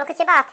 Куркутибат.